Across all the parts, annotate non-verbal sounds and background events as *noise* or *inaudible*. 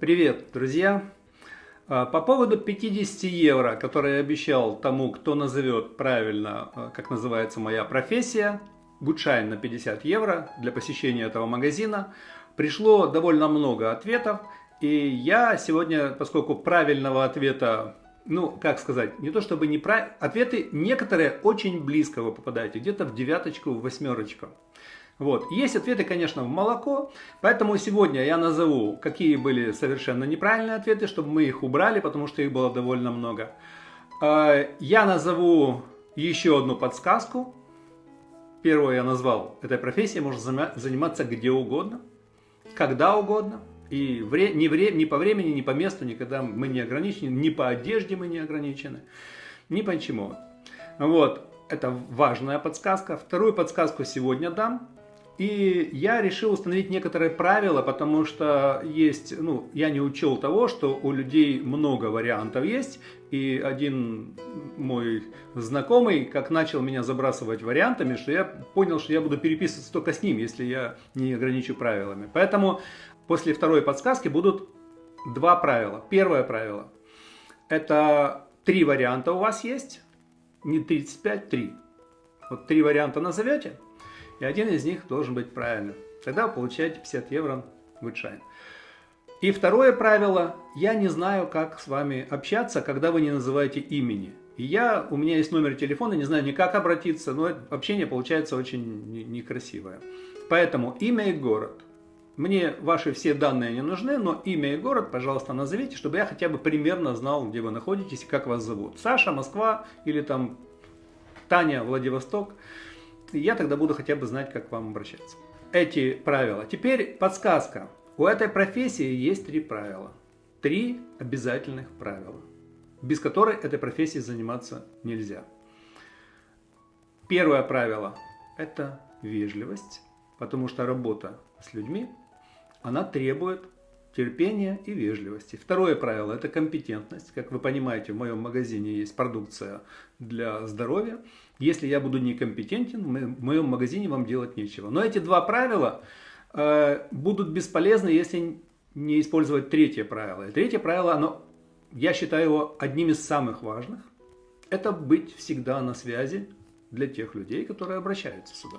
Привет, друзья! А, по поводу 50 евро, которые я обещал тому, кто назовет правильно, а, как называется моя профессия, гудшайн на 50 евро для посещения этого магазина, пришло довольно много ответов. И я сегодня, поскольку правильного ответа, ну, как сказать, не то чтобы не прав... Ответы некоторые очень близко вы попадаете, где-то в девяточку, в восьмерочку. Вот. Есть ответы, конечно, в молоко, поэтому сегодня я назову, какие были совершенно неправильные ответы, чтобы мы их убрали, потому что их было довольно много. А, я назову еще одну подсказку. Первую я назвал, этой профессией можно заниматься где угодно, когда угодно. И вре, ни, вре, ни по времени, ни по месту, никогда мы не ограничены, ни по одежде мы не ограничены, ни по чему. Вот, это важная подсказка. Вторую подсказку сегодня дам. И я решил установить некоторые правила, потому что есть, ну, я не учел того, что у людей много вариантов есть. И один мой знакомый, как начал меня забрасывать вариантами, что я понял, что я буду переписываться только с ним, если я не ограничу правилами. Поэтому после второй подсказки будут два правила. Первое правило. Это три варианта у вас есть. Не 35, три. Вот три варианта назовете и один из них должен быть правильным. Тогда вы получаете 50 евро гудшайн. И второе правило, я не знаю, как с вами общаться, когда вы не называете имени. И я, у меня есть номер телефона, не знаю ни как обратиться, но общение получается очень некрасивое. Поэтому имя и город. Мне ваши все данные не нужны, но имя и город, пожалуйста, назовите, чтобы я хотя бы примерно знал, где вы находитесь и как вас зовут. Саша, Москва или там Таня, Владивосток я тогда буду хотя бы знать, как к вам обращаться. Эти правила. Теперь подсказка. У этой профессии есть три правила. Три обязательных правила, без которой этой профессией заниматься нельзя. Первое правило – это вежливость, потому что работа с людьми, она требует терпения и вежливости. Второе правило – это компетентность. Как вы понимаете, в моем магазине есть продукция для здоровья. Если я буду некомпетентен, в моем магазине вам делать нечего. Но эти два правила э, будут бесполезны, если не использовать третье правило. И третье правило, оно, я считаю его одним из самых важных. Это быть всегда на связи для тех людей, которые обращаются сюда.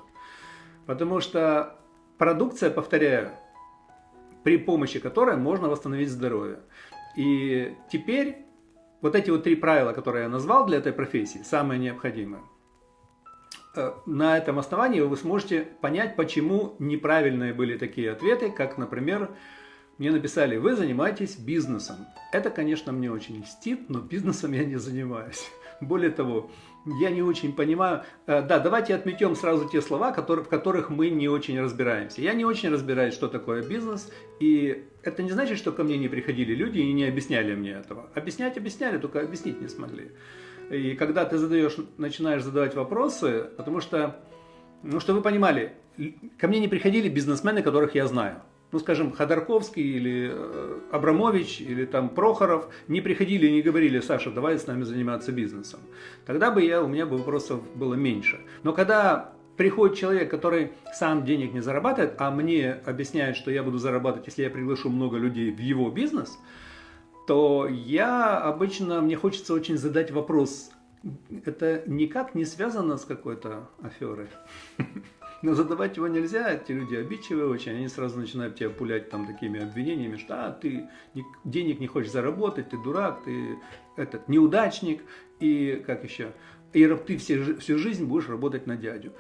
Потому что продукция, повторяю, при помощи которой можно восстановить здоровье. И теперь вот эти вот три правила, которые я назвал для этой профессии, самые необходимые. Э, на этом основании вы сможете понять, почему неправильные были такие ответы, как, например, мне написали, вы занимаетесь бизнесом. Это, конечно, мне очень льстит, но бизнесом я не занимаюсь. Более того, я не очень понимаю. Э, да, давайте отметем сразу те слова, в которых мы не очень разбираемся. Я не очень разбираюсь, что такое бизнес, и это не значит, что ко мне не приходили люди и не объясняли мне этого. Объяснять объясняли, только объяснить не смогли. И когда ты задаешь, начинаешь задавать вопросы, потому что, ну, что вы понимали, ко мне не приходили бизнесмены, которых я знаю ну, скажем, Ходорковский или э, Абрамович или там Прохоров не приходили и не говорили, Саша, давай с нами заниматься бизнесом. Тогда бы я, у меня бы вопросов было меньше. Но когда приходит человек, который сам денег не зарабатывает, а мне объясняет, что я буду зарабатывать, если я приглашу много людей в его бизнес, то я обычно, мне хочется очень задать вопрос, это никак не связано с какой-то аферой? *laughs* Но задавать его нельзя, эти люди обидчивые очень, они сразу начинают тебя пулять там такими обвинениями, что а, ты денег не хочешь заработать, ты дурак, ты этот неудачник, и как еще, и ты все, всю жизнь будешь работать на дядю.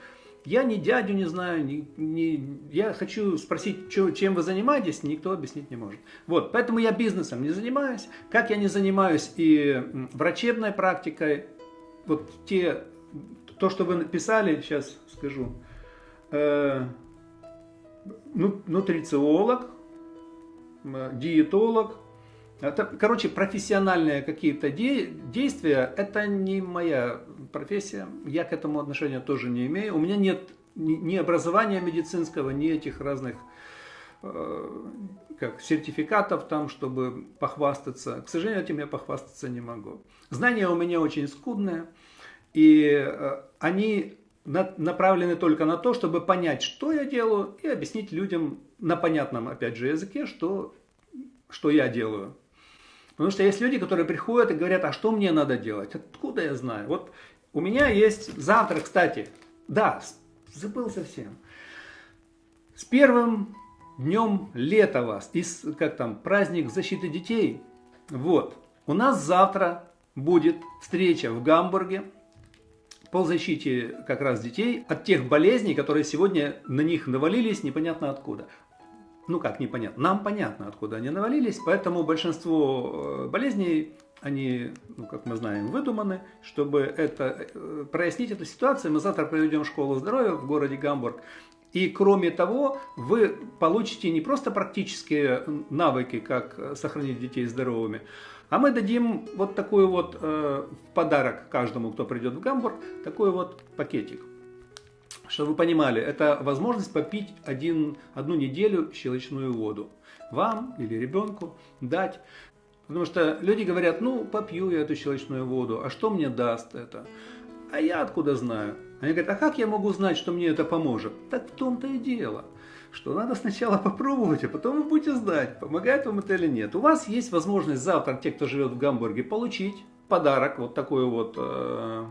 Я ни дядю не знаю, ни, ни, я хочу спросить, что, чем вы занимаетесь, никто объяснить не может. Вот, поэтому я бизнесом не занимаюсь, как я не занимаюсь и врачебной практикой, вот те, то, что вы написали, сейчас скажу, э, ну, нутрициолог, диетолог. Это, короче, профессиональные какие-то де действия, это не моя профессия. Я к этому отношения тоже не имею. У меня нет ни, ни образования медицинского, ни этих разных э, как сертификатов там, чтобы похвастаться. К сожалению, этим я похвастаться не могу. Знания у меня очень скудные, и э, они направлены только на то, чтобы понять, что я делаю, и объяснить людям на понятном, опять же, языке, что что я делаю. Потому что есть люди, которые приходят и говорят, а что мне надо делать? Откуда я знаю? Вот у меня есть завтра, кстати, да, забыл совсем. С первым днем лета вас, и как там, праздник защиты детей. Вот, у нас завтра будет встреча в Гамбурге по защите как раз детей от тех болезней, которые сегодня на них навалились непонятно откуда. Ну как непонятно, нам понятно откуда они навалились, поэтому большинство э, болезней, они, ну, как мы знаем, выдуманы. Чтобы это, э, прояснить эту ситуацию, мы завтра проведем школу здоровья в городе Гамбург. И кроме того, вы получите не просто практические навыки, как сохранить детей здоровыми, а мы дадим вот такой вот э, подарок каждому, кто придет в Гамбург, такой вот пакетик. Чтобы вы понимали, это возможность попить один, одну неделю щелочную воду. Вам или ребенку дать. Потому что люди говорят, ну попью я эту щелочную воду, а что мне даст это? А я откуда знаю? Они говорят, а как я могу знать, что мне это поможет? Так в том-то и дело что надо сначала попробовать, а потом вы будете знать, помогает вам это или нет. У вас есть возможность завтра, те, кто живет в Гамбурге, получить подарок, вот такой вот э,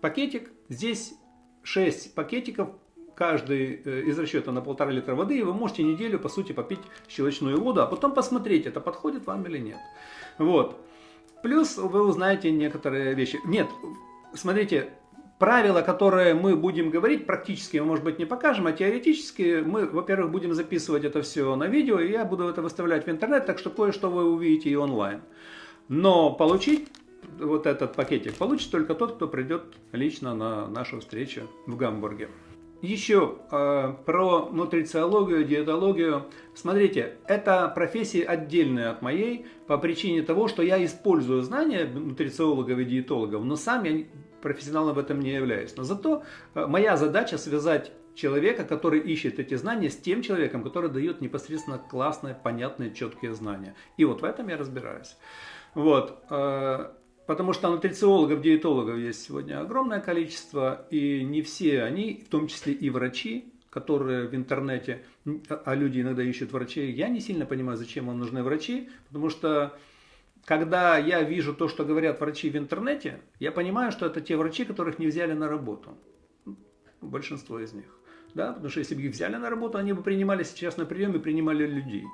пакетик. Здесь 6 пакетиков, каждый э, из расчета на полтора литра воды, и вы можете неделю, по сути, попить щелочную воду, а потом посмотреть, это подходит вам или нет. Вот. Плюс вы узнаете некоторые вещи. Нет, смотрите, правила, которые мы будем говорить, практически мы, может быть, не покажем, а теоретически мы, во-первых, будем записывать это все на видео, и я буду это выставлять в интернет, так что кое-что вы увидите и онлайн. Но получить вот этот пакетик получит только тот, кто придет лично на нашу встречу в Гамбурге. Еще э, про нутрициологию, диетологию. Смотрите, это профессии отдельные от моей по причине того, что я использую знания нутрициологов и диетологов, но сам я профессионалом в этом не являюсь. Но зато э, моя задача связать человека, который ищет эти знания, с тем человеком, который дает непосредственно классные, понятные, четкие знания. И вот в этом я разбираюсь. Вот. Э, потому что нутрициологов, диетологов есть сегодня огромное количество, и не все они, в том числе и врачи, которые в интернете, а люди иногда ищут врачей, я не сильно понимаю, зачем вам нужны врачи, потому что когда я вижу то, что говорят врачи в интернете, я понимаю, что это те врачи, которых не взяли на работу. Большинство из них. Да? Потому что если бы их взяли на работу, они бы принимали сейчас на приеме, принимали людей.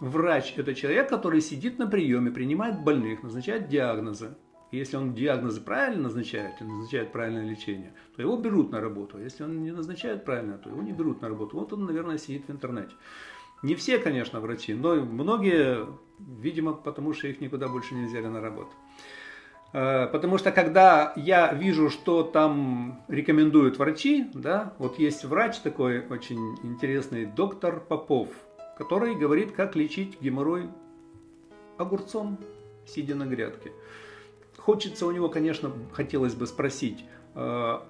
Врач – это человек, который сидит на приеме, принимает больных, назначает диагнозы. И если он диагнозы правильно назначает, и назначает правильное лечение, то его берут на работу. А если он не назначает правильно, то его не берут на работу. Вот он, наверное, сидит в интернете. Не все, конечно, врачи, но многие, видимо, потому что их никуда больше не взяли на работу. Э, потому что когда я вижу, что там рекомендуют врачи, да, вот есть врач такой очень интересный, доктор Попов, который говорит, как лечить геморрой огурцом, сидя на грядке. Хочется у него, конечно, хотелось бы спросить, э,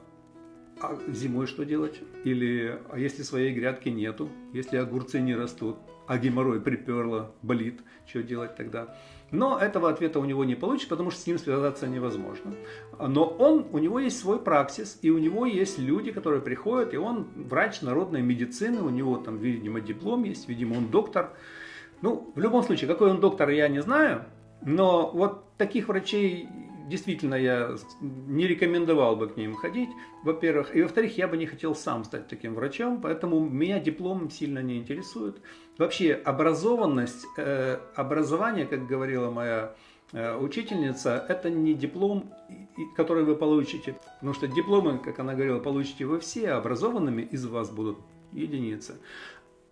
зимой что делать? Или а если своей грядки нету, если огурцы не растут, а геморрой приперло, болит, что делать тогда? Но этого ответа у него не получится, потому что с ним связаться невозможно. Но он, у него есть свой праксис, и у него есть люди, которые приходят, и он врач народной медицины, у него там, видимо, диплом есть, видимо, он доктор. Ну, в любом случае, какой он доктор, я не знаю, но вот таких врачей действительно я не рекомендовал бы к ним ходить, во-первых. И во-вторых, я бы не хотел сам стать таким врачом, поэтому меня диплом сильно не интересует. Вообще образованность, э, образование, как говорила моя э, учительница, это не диплом, который вы получите. Потому что дипломы, как она говорила, получите вы все, а образованными из вас будут единицы.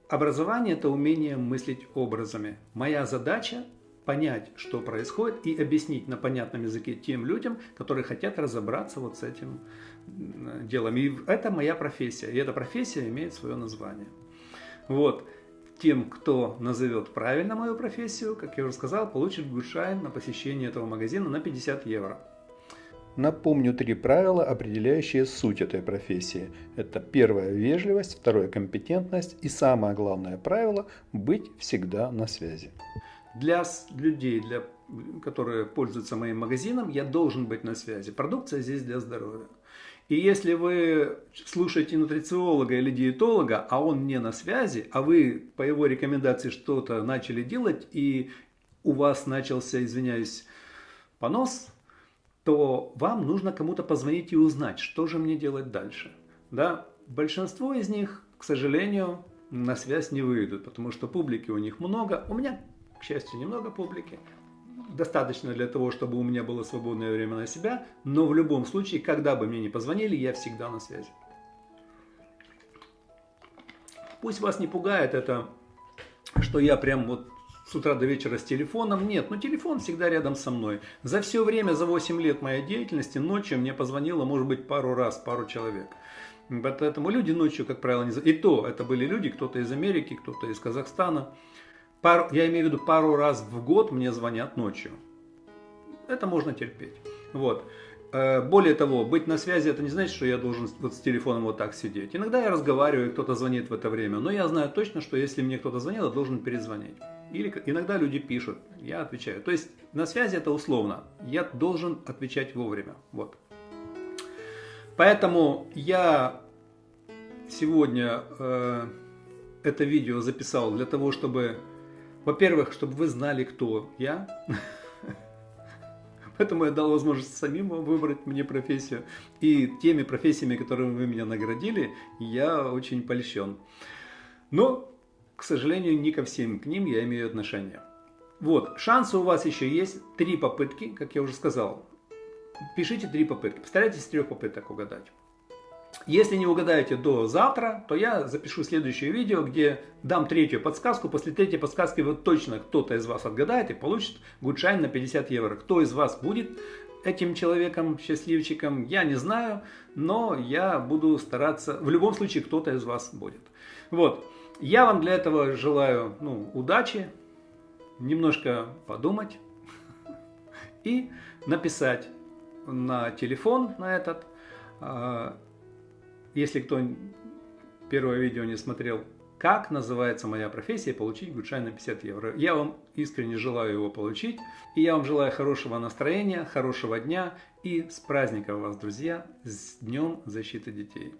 Образование – это умение мыслить образами. Моя задача понять, что происходит, и объяснить на понятном языке тем людям, которые хотят разобраться вот с этим делом. И это моя профессия, и эта профессия имеет свое название. Вот. Тем, кто назовет правильно мою профессию, как я уже сказал, получит гушайн на посещение этого магазина на 50 евро. Напомню три правила, определяющие суть этой профессии. Это первое – вежливость, второе – компетентность и самое главное правило – быть всегда на связи. Для людей, для, которые пользуются моим магазином, я должен быть на связи. Продукция здесь для здоровья. И если вы слушаете нутрициолога или диетолога, а он не на связи, а вы по его рекомендации что-то начали делать, и у вас начался, извиняюсь, понос, то вам нужно кому-то позвонить и узнать, что же мне делать дальше. Да? Большинство из них, к сожалению, на связь не выйдут, потому что публики у них много. У меня, к счастью, немного публики. Достаточно для того, чтобы у меня было свободное время на себя. Но в любом случае, когда бы мне не позвонили, я всегда на связи. Пусть вас не пугает это, что я прям вот с утра до вечера с телефоном. Нет, но телефон всегда рядом со мной. За все время, за 8 лет моей деятельности, ночью мне позвонило, может быть, пару раз, пару человек. Поэтому люди ночью, как правило, не... И то, это были люди, кто-то из Америки, кто-то из Казахстана. Пару, я имею в виду, пару раз в год мне звонят ночью. Это можно терпеть. Вот. Э, более того, быть на связи, это не значит, что я должен вот с телефоном вот так сидеть. Иногда я разговариваю, кто-то звонит в это время, но я знаю точно, что если мне кто-то звонит, я должен перезвонить. Или иногда люди пишут, я отвечаю. То есть на связи это условно, я должен отвечать вовремя. Вот. Поэтому я сегодня э, это видео записал для того, чтобы, во-первых, чтобы вы знали, кто я. Поэтому я дал возможность самим выбрать мне профессию. И теми профессиями, которыми вы меня наградили, я очень польщен. Но, к сожалению, не ко всем к ним я имею отношение. Вот, шансы у вас еще есть. Три попытки, как я уже сказал. Пишите три попытки. Постарайтесь с трех попыток угадать. Если не угадаете до завтра, то я запишу следующее видео, где дам третью подсказку. После третьей подсказки вот точно кто-то из вас отгадает и получит гудшайн на 50 евро. Кто из вас будет этим человеком, счастливчиком, я не знаю, но я буду стараться, в любом случае кто-то из вас будет. Вот, я вам для этого желаю ну, удачи, немножко подумать *laughs* и написать на телефон на этот. Если кто первое видео не смотрел, как называется моя профессия, получить гудшайн на 50 евро. Я вам искренне желаю его получить. И я вам желаю хорошего настроения, хорошего дня и с праздником вас, друзья, с Днем защиты детей.